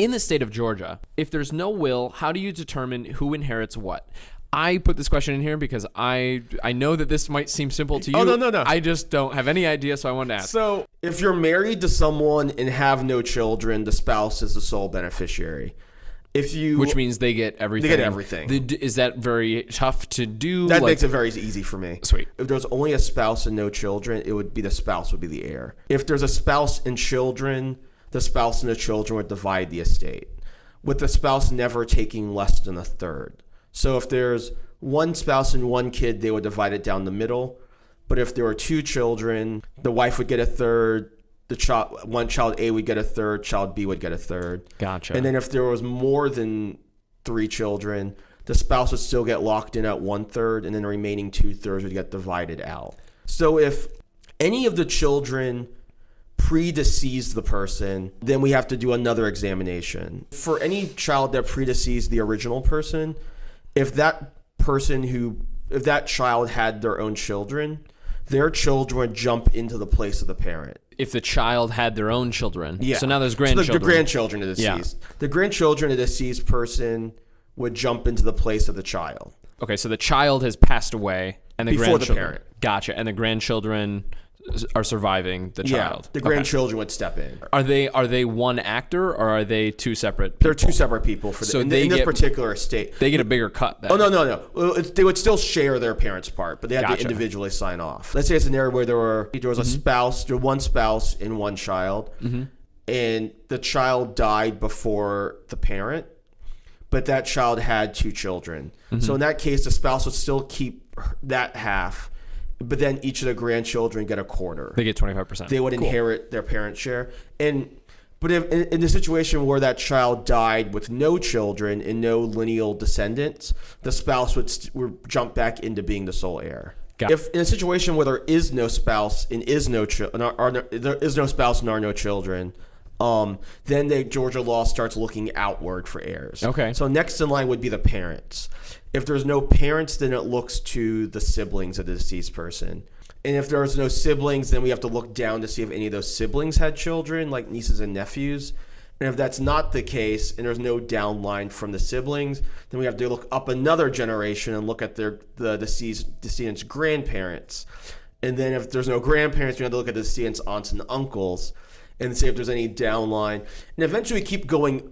In the state of Georgia, if there's no will, how do you determine who inherits what? I put this question in here because I I know that this might seem simple to oh, you. Oh, no, no, no. I just don't have any idea, so I wanted to ask. So, if you're married to someone and have no children, the spouse is the sole beneficiary. If you which means they get everything. They get everything. The- is that very tough to do? that Like- makes it very easy for me. Sweet. If there's only a spouse and no children, it would be the spouse would be the heir. If there's a spouse and children, the spouse and the children would divide the estate, with the spouse never taking less than a third. So if there's one spouse and one kid, they would divide it down the middle. But if there were two children, the wife would get a third. The child, one child A would get a third. Child B would get a third. Gotcha. And then if there was more than three children, the spouse would still get locked in at one third, and then the remaining two thirds would get divided out. So if any of the children predeceased the person, then we have to do another examination. For any child that predeceased the original person, if that person who, if that child had their own children, their children would jump into the place of the parent. if the child had their own children. Yeah. So now there's So the- grandchildren. the, grandchildren of the Yeah. deceased. The grandchildren of the deceased person would jump into the place of the child. Okay, so the child has passed away, and the Before the grandchildren. parent. Gotcha. And the grandchildren are surviving the child. Yeah, the Okay. grandchildren would step in. Are they are they one actor or are they two separate? They're two separate people for the, So in, they in this get- particular estate. They get a bigger cut. Then. Oh no no no! They would still share their parents' part, but they had Gotcha. to individually sign off. Let's say it's an area where there were there was a mm-hmm. spouse, there one spouse and one child, mm-hmm. and the child died before the parent, but that child had two children. Mm-hmm. So in that case, the spouse would still keep that half, but then each of the grandchildren get a quarter They get twenty five percent. they would inherit their parents' share. And but if in, in the situation where that child died with no children and no lineal descendants, the spouse would, st- would jump back into being the sole heir. Got- if in a situation where there is no spouse and is no chi- and are, there is no spouse and are no children, um, then the Georgia law starts looking outward for heirs. Okay. So next in line would be the parents. If there's no parents, then it looks to the siblings of the deceased person. And if there's no siblings, then we have to look down to see if any of those siblings had children, like nieces and nephews. And if that's not the case, and there's no downline from the siblings, then we have to look up another generation and look at their the deceased decedent's grandparents. And then if there's no grandparents, we have to look at the decedent's aunts and uncles and see if there's any downline. And eventually we keep going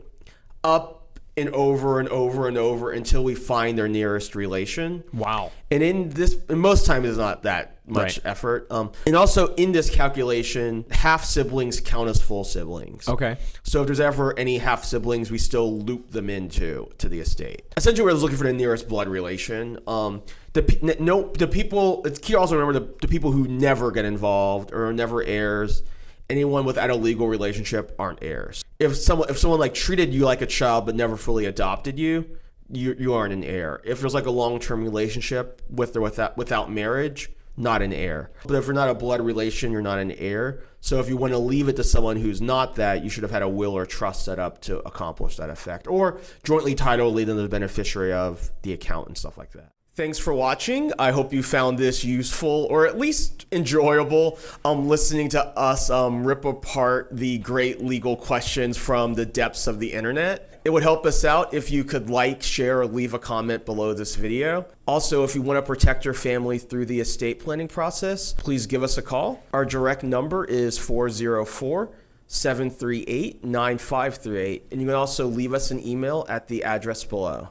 up and over and over and over until we find their nearest relation. Wow. And in this, and most times it's not that much Right. effort. Um, and also in this calculation, half siblings count as full siblings. Okay. So if there's ever any half siblings, we still loop them into to the estate. Essentially, we're looking for the nearest blood relation. Um, the no, the people. It's key also remember the, the people who never get involved or never heirs. Anyone without a legal relationship aren't heirs. If someone if someone like treated you like a child but never fully adopted you, you you aren't an heir. If there's like a long term relationship with or without without marriage, not an heir. But if you're not a blood relation, you're not an heir. So if you want to leave it to someone who's not that, you should have had a will or trust set up to accomplish that effect, or jointly title lead them the beneficiary of the account and stuff like that. Thanks for watching. I hope you found this useful or at least enjoyable. Um, listening to us um, rip apart the great legal questions from the depths of the internet. It would help us out if you could like, share, or leave a comment below this video. Also, if you want to protect your family through the estate planning process, please give us a call. Our direct number is 404 738 9538, and you can also leave us an email at the address below.